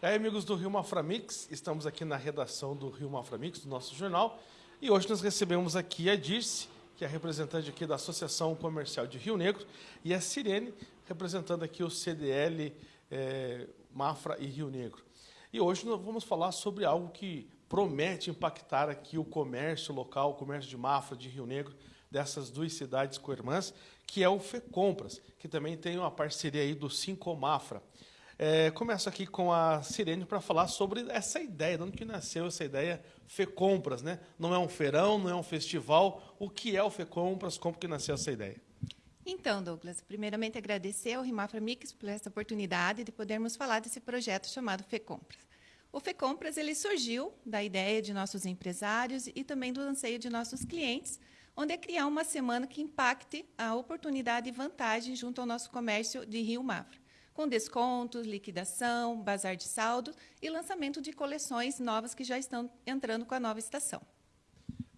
E aí, amigos do Rio Maframix, estamos aqui na redação do Rio Maframix, do nosso jornal, e hoje nós recebemos aqui a Dirce, que é representante aqui da Associação Comercial de Rio Negro, e a Sirene, representando aqui o CDL é, Mafra e Rio Negro. E hoje nós vamos falar sobre algo que promete impactar aqui o comércio local, o comércio de Mafra, de Rio Negro, dessas duas cidades co-irmãs, que é o FECompras, que também tem uma parceria aí do Cinco Mafra. É, começo aqui com a Sirene para falar sobre essa ideia, de onde que nasceu essa ideia FECompras, né? Não é um feirão, não é um festival. O que é o FECompras? Como que nasceu essa ideia? Então, Douglas, primeiramente agradecer ao Rimafra Mix por essa oportunidade de podermos falar desse projeto chamado FECompras. O FECompras ele surgiu da ideia de nossos empresários e também do anseio de nossos clientes, onde é criar uma semana que impacte a oportunidade e vantagem junto ao nosso comércio de Rio Mafra com descontos, liquidação, bazar de saldo e lançamento de coleções novas que já estão entrando com a nova estação.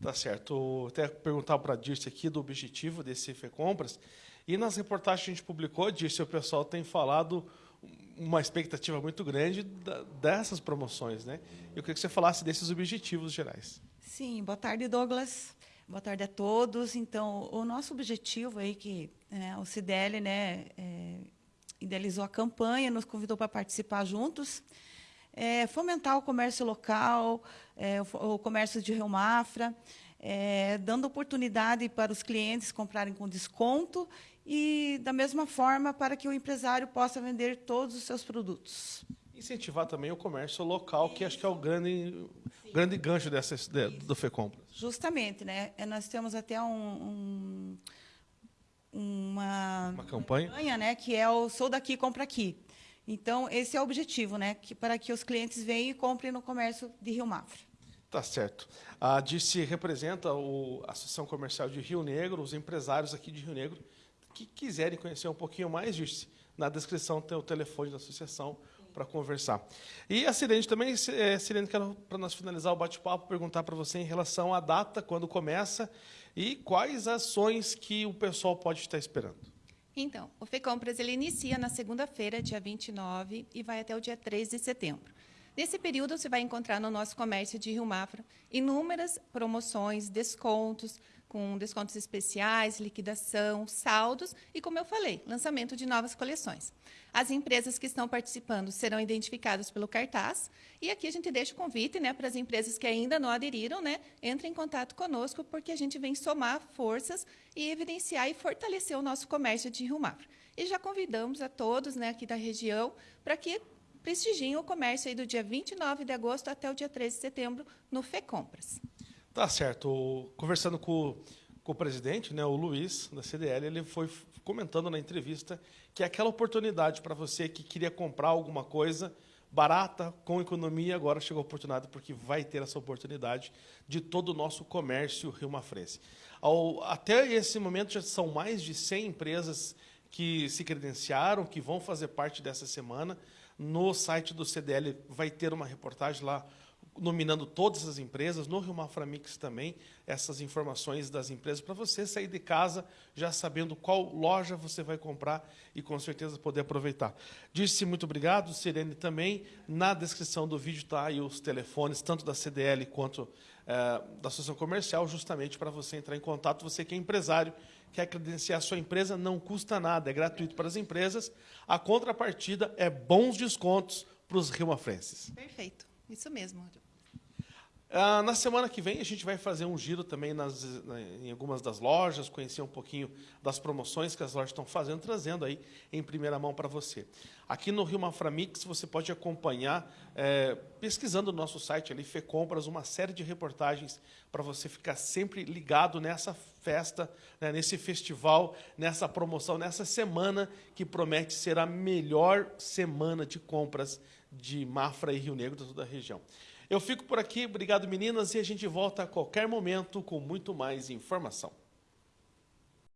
Tá certo. Até perguntar para a Dirce aqui do objetivo desse Fê Compras. E nas reportagens que a gente publicou, Dirce, o pessoal tem falado uma expectativa muito grande dessas promoções, né? Eu queria que você falasse desses objetivos gerais. Sim, boa tarde, Douglas. Boa tarde a todos. Então, o nosso objetivo aí que né, o CDL, né, é, idealizou a campanha, nos convidou para participar juntos. É, fomentar o comércio local, é, o, o, comércio de Rio Mafra, é, dando oportunidade para os clientes comprarem com desconto e, da mesma forma, para que o empresário possa vender todos os seus produtos. Incentivar também o comércio local, Isso. que acho que é o grande, grande gancho dessa, do FECompras. Justamente. Né? É, nós temos até um, um campanha, campanha né, que é o Sou daqui, compra aqui. Então, esse é o objetivo, né, que, para que os clientes venham e comprem no comércio de Rio Mafra. Tá certo. A Dirce representa o, a Associação Comercial de Rio Negro, os empresários aqui de Rio Negro que quiserem conhecer um pouquinho mais, Dirce, na descrição tem o telefone da associação para conversar. E a Sirene também, é, Sirene, quero, para nós finalizar o bate-papo, perguntar para você em relação à data, quando começa e quais ações que o pessoal pode estar esperando. Então, o FECompras ele inicia na segunda-feira, dia 29, e vai até o dia 3 de setembro. Nesse período, você vai encontrar no nosso comércio de Rio Mafra inúmeras promoções, descontos, com descontos especiais, liquidação, saldos e, como eu falei, lançamento de novas coleções. As empresas que estão participando serão identificadas pelo cartaz e aqui a gente deixa o convite né, para as empresas que ainda não aderiram, né, entrem em contato conosco porque a gente vem somar forças e evidenciar e fortalecer o nosso comércio de Rio Mafra. E já convidamos a todos né, aqui da região para que prestigiem o comércio aí do dia 29 de agosto até o dia 13 de setembro no FECompras. Tá certo. Conversando com, com o presidente, né, o Luiz, da CDL, ele foi comentando na entrevista que é aquela oportunidade para você que queria comprar alguma coisa barata, com economia, agora chegou a oportunidade, porque vai ter essa oportunidade de todo o nosso comércio Rio Mafrense. Até esse momento já são mais de 100 empresas que se credenciaram, que vão fazer parte dessa semana. No site do CDL vai ter uma reportagem lá nominando todas as empresas, no Rio Maframix também, essas informações das empresas, para você sair de casa já sabendo qual loja você vai comprar e com certeza poder aproveitar. Disse muito obrigado, Sirene também. Na descrição do vídeo está aí os telefones, tanto da CDL quanto é, da Associação Comercial, justamente para você entrar em contato, você que é empresário, quer credenciar a sua empresa, não custa nada, é gratuito para as empresas. A contrapartida é bons descontos para os riomafrenses. Perfeito, isso mesmo. Ah, na semana que vem a gente vai fazer um giro também nas, em algumas das lojas, conhecer um pouquinho das promoções que as lojas estão fazendo, trazendo aí em primeira mão para você. Aqui no Rio Maframix você pode acompanhar, é, pesquisando no nosso site ali, Compras uma série de reportagens para você ficar sempre ligado nessa festa, né, nesse festival, nessa promoção, nessa semana que promete ser a melhor semana de compras de Mafra e Rio Negro, de toda a região. Eu fico por aqui, obrigado meninas, e a gente volta a qualquer momento com muito mais informação.